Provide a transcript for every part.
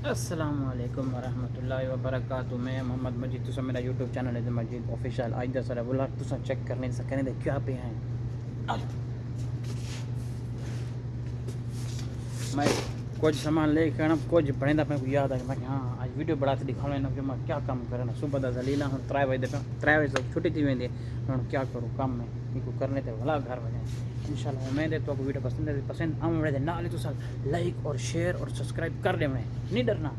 अस्सलाम वालेकुम वरहमतुल्लाहि मैं मोहम्मद मजीद तुसा मेरा यूट्यूब चैनल है मजीद ऑफिशियल आज दस रहा बोला तुसा चेक करने से कहने दे क्या पे हैं? मैं कुछ सामान लेके आना कुछ बने दा मैं याद आ मैं हाँ आज वीडियो बड़ा के दिखाना ना कि मैं क्या काम करना सुबह दा जलीला हूँ त्रै बजे त्रै बजे तक छुट्टी थी वेंदी हूँ क्या करूँ काम में? इनको करने थे भला घर बने इन शाला उम्मीद है तो आपको वीडियो पसंद है, पसंद हम उम्मीद है ना ले तो लाइक और शेयर और सब्सक्राइब कर दे नहीं डरना।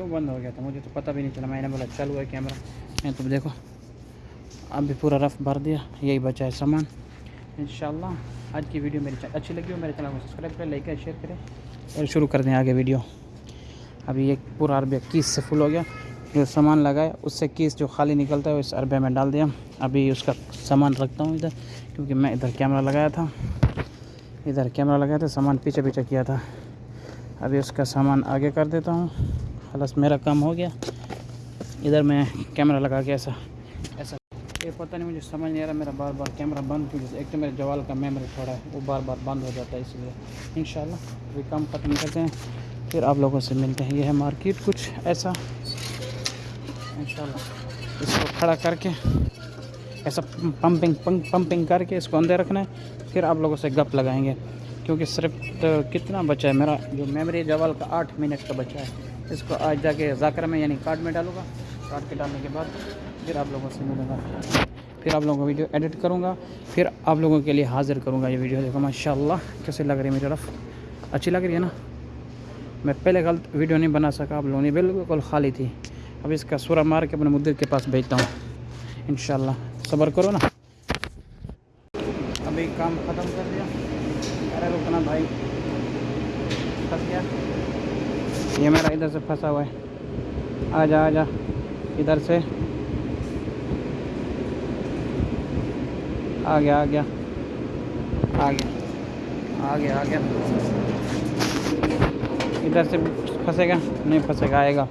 गया था? मुझे तो पता भी नहीं चला। मैंने बोला, चालू है कैमरा। मैं तो देखो, अब भी पूरा रफ भर दिया। यही बचा है सामान। इन आज की वीडियो मेरी अच्छी लगी हो मेरे चैनल को, सब्सक्राइब करें, लाइक करें शेयर करें और शुरू कर दें आगे वीडियो। अभी एक पूरा अरबिया कीस से फुल हो गया। जो सामान लगाया उससे कीस जो खाली निकलता है इस अरबिया में डाल दिया। अभी उसका सामान रखता हूँ इधर, क्योंकि मैं इधर कैमरा लगाया था। इधर कैमरा लगाया था, सामान पीछे पीछे किया था। अभी उसका सामान आगे कर देता हूँ। खलास मेरा काम हो गया। इधर मैं कैमरा लगा के ऐसा ऐसा। ये पता नहीं मुझे समझ नहीं आ रहा, मेरा बार बार कैमरा बंद क्यों एक तो मेरे जवाल का मेमोरी थोड़ा है, वो बार बार बंद हो जाता है इसलिए। इन अभी काम ख़त्म करते हैं, फिर आप लोगों से मिलते हैं। ये है मार्केट कुछ ऐसा। इन इसको खड़ा करके, ऐसा पंपिंग पंपिंग करके इसको अंदर रखना है, फिर आप लोगों से गप लगाएँगे, क्योंकि सिर्फ़ तो कितना बचा है मेरा, जो मेमोरी जवाल का आठ मिनट का बचा है। इसको आज जाके जाकर में, यानी कार्ड में डालूँगा। कार्ड के डालने के बाद फिर आप लोगों से मिलूँगा। फिर आप लोगों को वीडियो एडिट करूँगा। फिर आप लोगों के लिए हाजिर करूँगा ये वीडियो। देखो, माशाल्लाह, कैसे लग रही है मेरी तरफ़। अच्छी लग रही है ना? मैं पहले गलत वीडियो नहीं बना सका, आप लोगों ने बिल्कुल खाली थी। अब इसका सूरा मार के अपने मुद्दे के पास भेजता हूँ। इन सब्र करो ना। अभी काम ख़त्म कर दिया। अरे रुकना भाई। गया ये मेरा इधर से फंसा हुआ है। आ जा आ जा इधर से। आ गया आ गया। आ गया आ गया आ गया। इधर से फंसेगा? नहीं फंसेगा, आएगा।